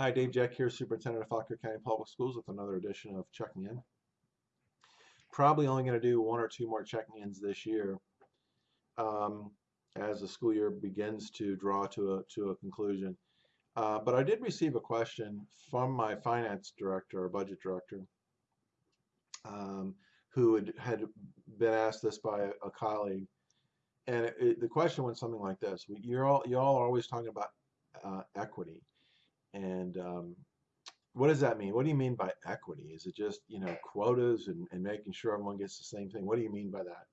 Hi, Dave Jeck here, Superintendent of Fauquier County Public Schools with another edition of Checking In. Probably only going to do one or two more checking-ins this year um, as the school year begins to draw to a, to a conclusion. Uh, but I did receive a question from my finance director or budget director um, who had, had been asked this by a, a colleague. And it, it, the question went something like this. You're all, you all are always talking about uh, equity. And um, what does that mean? What do you mean by equity? Is it just, you know, quotas and, and making sure everyone gets the same thing? What do you mean by that?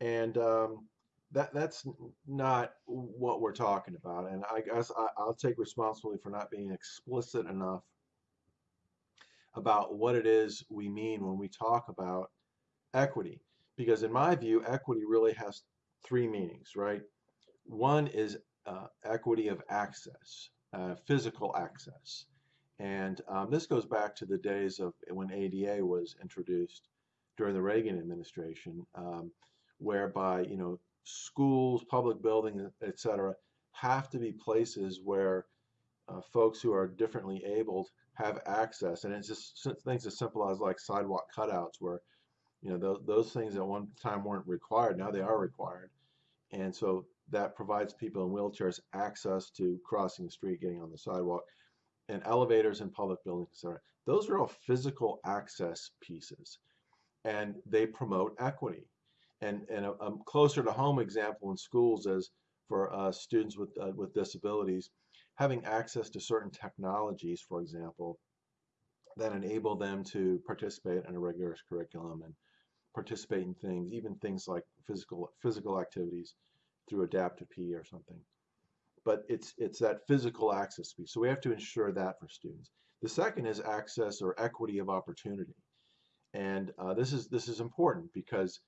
And um, that that's not what we're talking about. And I guess I, I'll take responsibility for not being explicit enough about what it is we mean when we talk about equity. Because in my view, equity really has three meanings, right? One is uh, equity of access, uh, physical access. And um, this goes back to the days of when ADA was introduced during the Reagan administration, um, whereby, you know, schools, public buildings, etc., have to be places where uh, folks who are differently abled have access. And it's just things as simple as like sidewalk cutouts where, you know, those, those things at one time weren't required, now they are required. And so that provides people in wheelchairs access to crossing the street, getting on the sidewalk, and elevators in public buildings, etc. Those are all physical access pieces, and they promote equity. And, and a, a closer to home example in schools is for uh, students with, uh, with disabilities, having access to certain technologies, for example, that enable them to participate in a rigorous curriculum and participate in things, even things like physical physical activities through adaptive PE or something. But it's it's that physical access piece. So we have to ensure that for students. The second is access or equity of opportunity, and uh, this is this is important because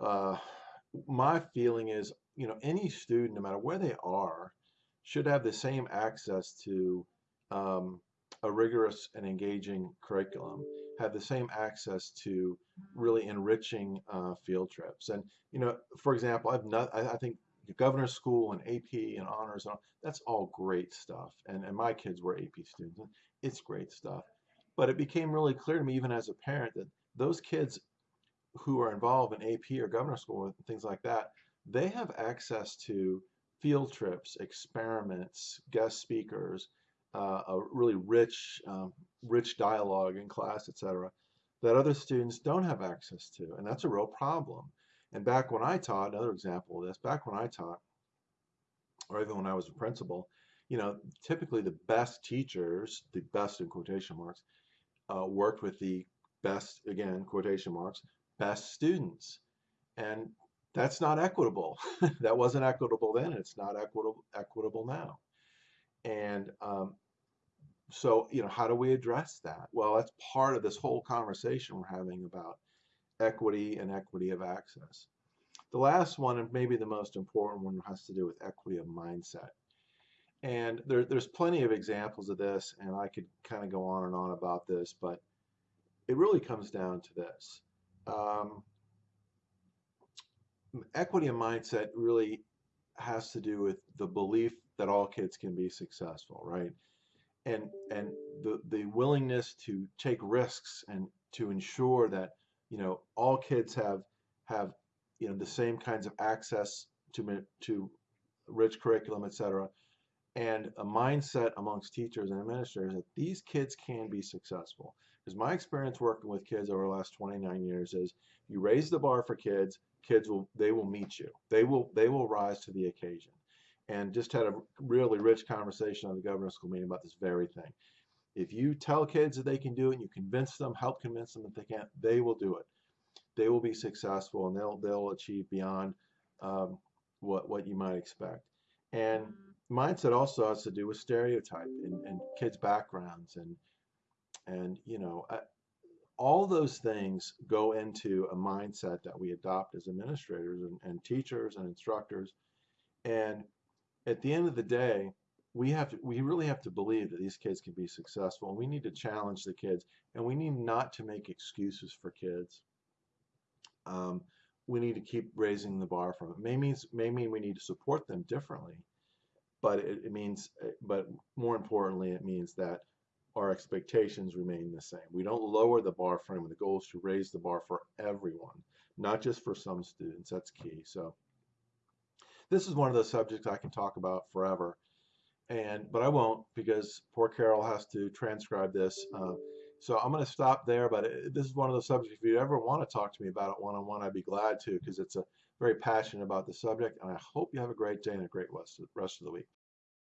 uh, my feeling is you know any student, no matter where they are, should have the same access to um, a rigorous and engaging curriculum have the same access to really enriching uh, field trips. And you know, for example, I've not, I, I think governor's school and AP and honors and all, that's all great stuff. And and my kids were AP students. It's great stuff. But it became really clear to me, even as a parent, that those kids who are involved in AP or governor's school and things like that, they have access to field trips, experiments, guest speakers, uh, a really rich, um, rich dialogue in class, etc., that other students don't have access to, and that's a real problem. And back when I taught, another example of this, back when I taught, or even when I was a principal, you know, typically the best teachers, the best in quotation marks, uh, worked with the best, again, quotation marks, best students. And that's not equitable. that wasn't equitable then, it's not equitable, equitable now. And um, so, you know, how do we address that? Well, that's part of this whole conversation we're having about equity and equity of access. The last one, and maybe the most important one, has to do with equity of mindset. And there, there's plenty of examples of this, and I could kind of go on and on about this, but it really comes down to this. Um, equity of mindset really has to do with the belief that all kids can be successful, right? And and the the willingness to take risks and to ensure that you know all kids have have you know the same kinds of access to to rich curriculum, etc. And a mindset amongst teachers and administrators that these kids can be successful. Because my experience working with kids over the last 29 years is you raise the bar for kids, kids will they will meet you. They will they will rise to the occasion. And just had a really rich conversation on the governor's school meeting about this very thing. If you tell kids that they can do it and you convince them, help convince them that they can't, they will do it. They will be successful and they'll they'll achieve beyond um, what what you might expect. And mindset also has to do with stereotype and, and kids' backgrounds and and you know all those things go into a mindset that we adopt as administrators and, and teachers and instructors. And at the end of the day, we have to, we really have to believe that these kids can be successful. We need to challenge the kids, and we need not to make excuses for kids. Um, we need to keep raising the bar from it. May means may mean we need to support them differently, but it, it means, but more importantly, it means that our expectations remain the same. We don't lower the bar for. The goal is to raise the bar for everyone, not just for some students. That's key. So this is one of those subjects I can talk about forever, and but I won't because poor Carol has to transcribe this. Uh, so I'm going to stop there. But it, this is one of those subjects. If you ever want to talk to me about it one on one, I'd be glad to because it's a very passionate about the subject. And I hope you have a great day and a great rest of the week.